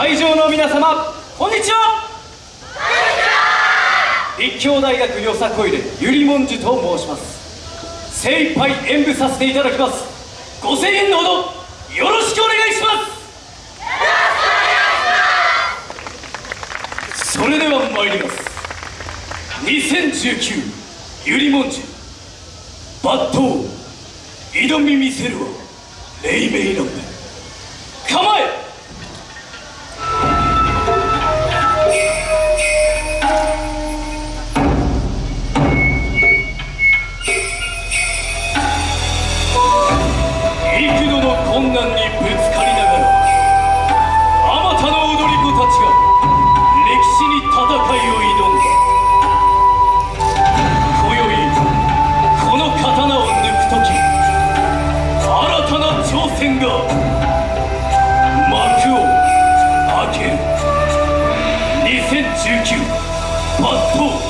会場の皆様こんにちは。立教大学よさこいでゆりもんじゅと申します。精一杯演舞させていただきます。ご声援のほどよろしくお願いします。それでは参ります。2019ゆりもんじゅ抜刀挑み見せるは黎明なんだ。挑戦が幕を開ける。2019パッド。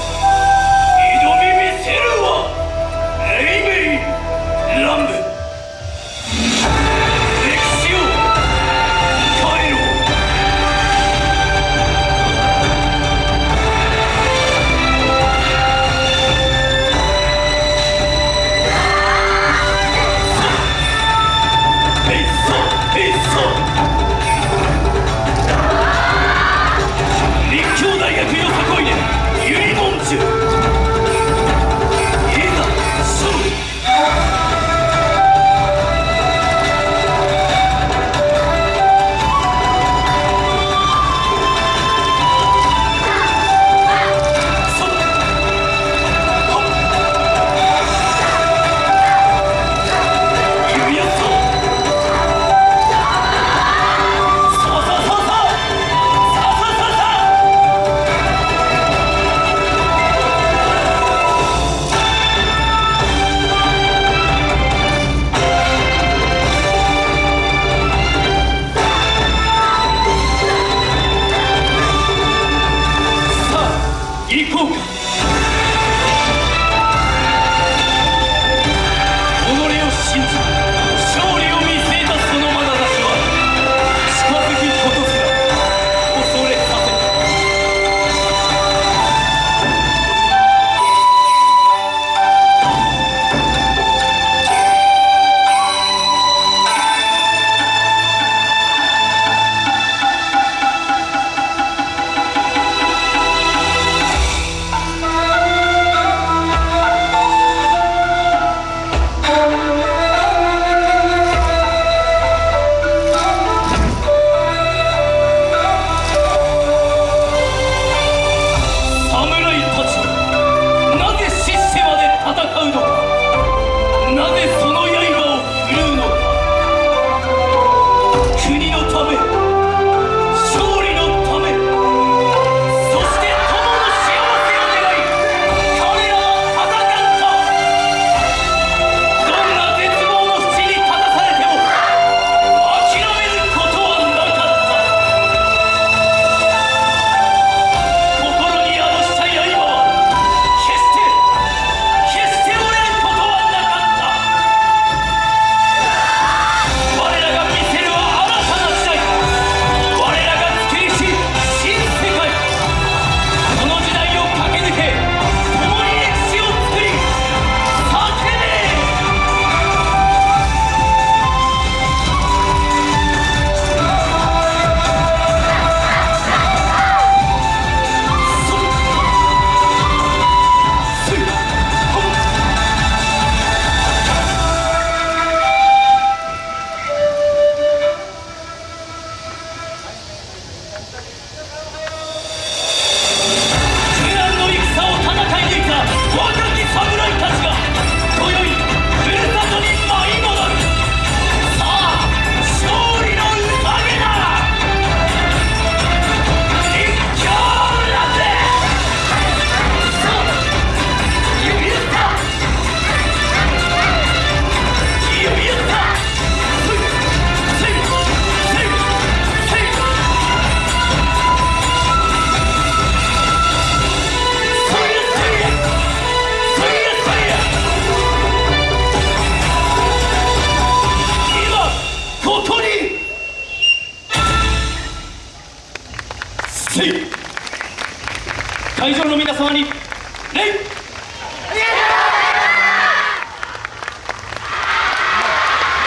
会場の皆様に礼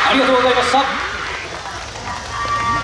ありがとうございました。